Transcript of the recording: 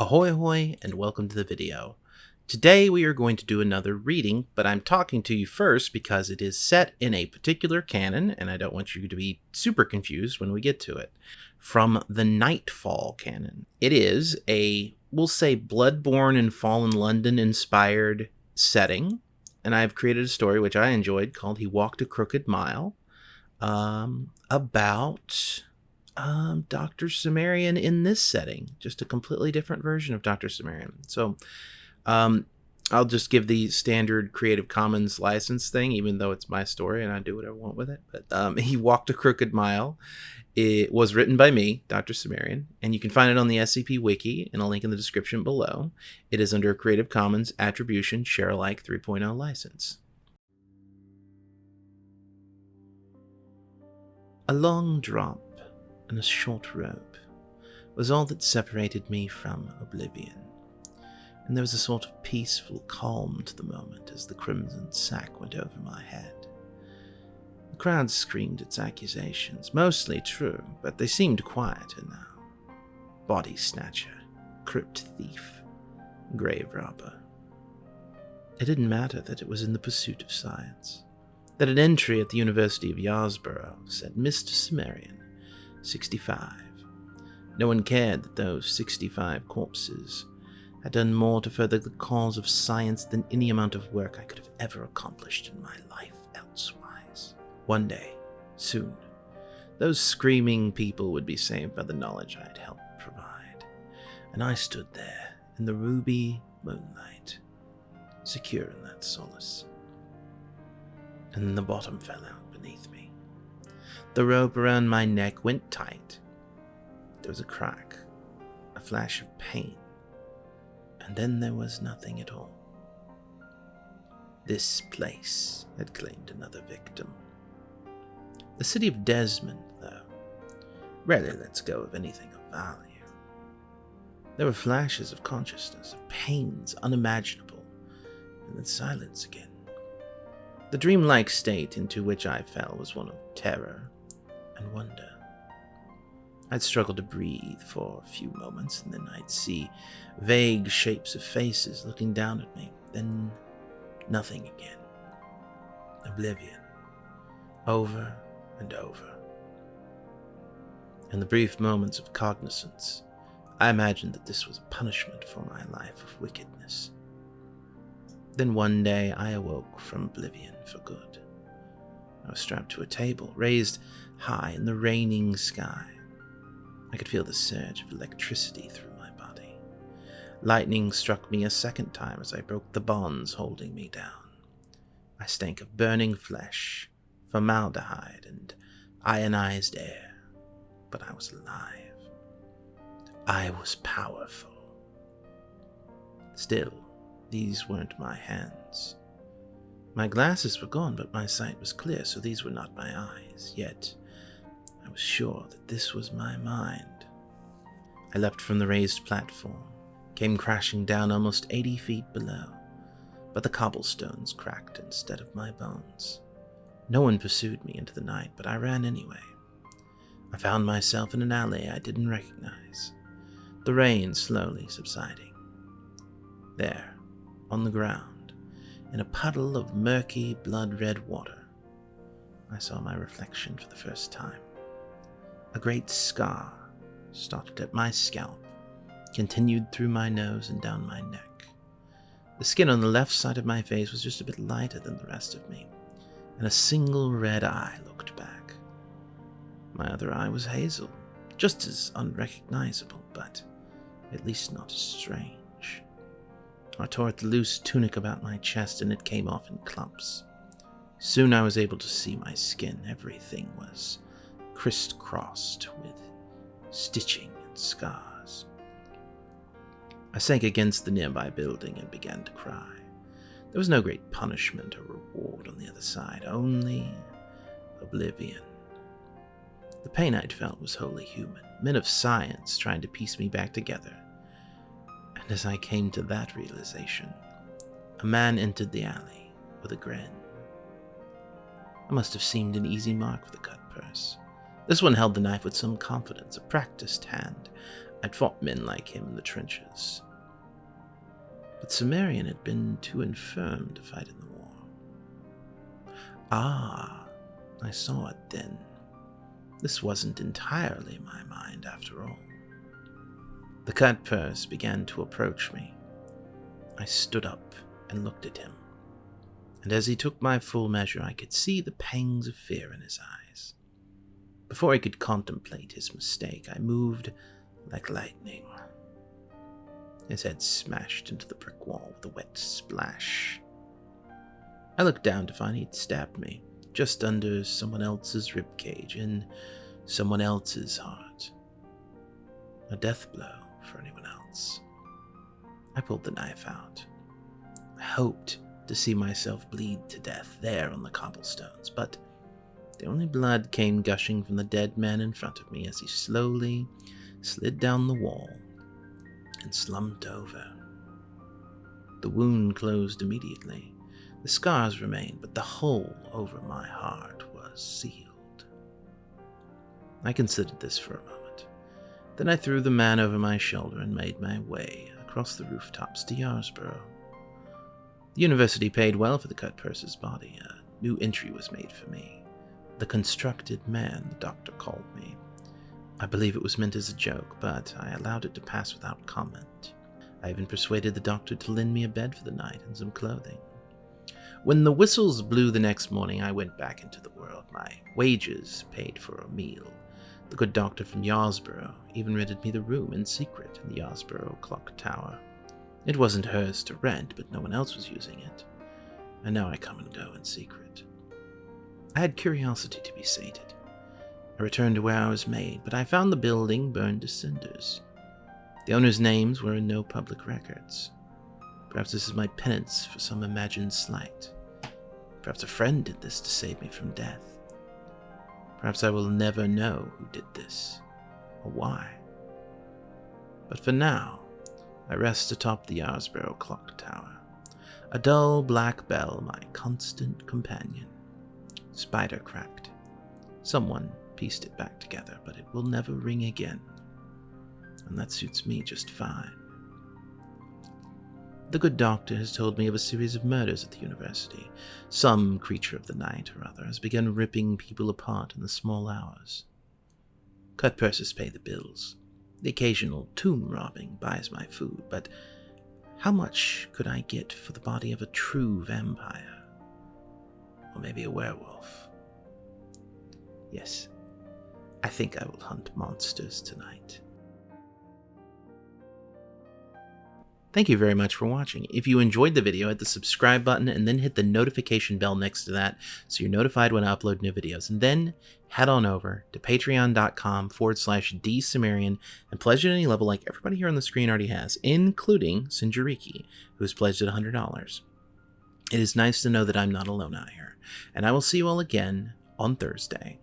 Ahoy hoy and welcome to the video. Today we are going to do another reading, but I'm talking to you first because it is set in a particular canon and I don't want you to be super confused when we get to it. From the Nightfall canon. It is a, we'll say, Bloodborne and Fallen London inspired setting, and I've created a story which I enjoyed called He Walked a Crooked Mile um, about um, Dr. Cimmerian in this setting, just a completely different version of Dr. Cimmerian. So um, I'll just give the standard Creative Commons license thing, even though it's my story and I do what I want with it. But um, he walked a crooked mile. It was written by me, Dr. Cimmerian, and you can find it on the SCP Wiki and a link in the description below. It is under a Creative Commons Attribution Share Alike 3.0 license. A long drop and a short rope was all that separated me from oblivion, and there was a sort of peaceful calm to the moment as the crimson sack went over my head. The crowd screamed its accusations, mostly true, but they seemed quieter now. Body snatcher, crypt thief, grave robber. It didn't matter that it was in the pursuit of science, that an entry at the University of Yarborough said Mr. Cimmerian 65. No one cared that those 65 corpses had done more to further the cause of science than any amount of work I could have ever accomplished in my life elsewise. One day, soon, those screaming people would be saved by the knowledge I had helped provide, and I stood there in the ruby moonlight, secure in that solace. And then the bottom fell out beneath me. The rope around my neck went tight. There was a crack, a flash of pain, and then there was nothing at all. This place had claimed another victim. The city of Desmond, though, rarely lets go of anything of value. There were flashes of consciousness, of pains unimaginable, and then silence again. The dreamlike state into which I fell was one of terror and wonder. I'd struggle to breathe for a few moments, and then I'd see vague shapes of faces looking down at me, then nothing again. Oblivion. Over and over. In the brief moments of cognizance, I imagined that this was a punishment for my life of wickedness. Then one day I awoke from oblivion for good. I was strapped to a table, raised high in the raining sky. I could feel the surge of electricity through my body. Lightning struck me a second time as I broke the bonds holding me down. I stank of burning flesh, formaldehyde, and ionized air, but I was alive. I was powerful. Still, these weren't my hands. My glasses were gone, but my sight was clear, so these were not my eyes. Yet, I was sure that this was my mind. I leapt from the raised platform, came crashing down almost 80 feet below, but the cobblestones cracked instead of my bones. No one pursued me into the night, but I ran anyway. I found myself in an alley I didn't recognize, the rain slowly subsiding. There, on the ground, in a puddle of murky, blood red water, I saw my reflection for the first time. A great scar stopped at my scalp, continued through my nose and down my neck. The skin on the left side of my face was just a bit lighter than the rest of me, and a single red eye looked back. My other eye was hazel, just as unrecognizable, but at least not as strange. I tore at the loose tunic about my chest and it came off in clumps. Soon I was able to see my skin. Everything was crisscrossed with stitching and scars. I sank against the nearby building and began to cry. There was no great punishment or reward on the other side, only oblivion. The pain I'd felt was wholly human, men of science trying to piece me back together as I came to that realization, a man entered the alley with a grin. I must have seemed an easy mark for the cut purse. This one held the knife with some confidence, a practiced hand, I'd fought men like him in the trenches. But Cimmerian had been too infirm to fight in the war. Ah, I saw it then. This wasn't entirely my mind after all. The Cutpurse began to approach me. I stood up and looked at him, and as he took my full measure, I could see the pangs of fear in his eyes. Before I could contemplate his mistake, I moved like lightning. His head smashed into the brick wall with a wet splash. I looked down to find he'd stabbed me, just under someone else's rib cage, in someone else's heart. A death blow for anyone else. I pulled the knife out. I hoped to see myself bleed to death there on the cobblestones, but the only blood came gushing from the dead man in front of me as he slowly slid down the wall and slumped over. The wound closed immediately. The scars remained, but the hole over my heart was sealed. I considered this for a moment. Then I threw the man over my shoulder and made my way across the rooftops to Yarsborough. The university paid well for the Cutpurse's body. A new entry was made for me. The constructed man, the doctor called me. I believe it was meant as a joke, but I allowed it to pass without comment. I even persuaded the doctor to lend me a bed for the night and some clothing. When the whistles blew the next morning, I went back into the world. My wages paid for a meal. The good doctor from Yarsborough even rented me the room in secret in the Yarsborough clock tower. It wasn't hers to rent, but no one else was using it. And now I come and go in secret. I had curiosity to be sated. I returned to where I was made, but I found the building burned to cinders. The owners' names were in no public records. Perhaps this is my penance for some imagined slight. Perhaps a friend did this to save me from death. Perhaps I will never know who did this, or why. But for now, I rest atop the Yarsborough clock tower, a dull black bell, my constant companion. Spider cracked. Someone pieced it back together, but it will never ring again. And that suits me just fine. The good doctor has told me of a series of murders at the university. Some creature of the night or other has begun ripping people apart in the small hours. Cutpurses pay the bills. The occasional tomb robbing buys my food, but how much could I get for the body of a true vampire? Or maybe a werewolf? Yes, I think I will hunt monsters tonight. Thank you very much for watching. If you enjoyed the video, hit the subscribe button and then hit the notification bell next to that so you're notified when I upload new videos. And then head on over to patreon.com forward slash drcimmerian and pledge at any level like everybody here on the screen already has, including Sinjariki, who has pledged at $100. It is nice to know that I'm not alone out here. And I will see you all again on Thursday.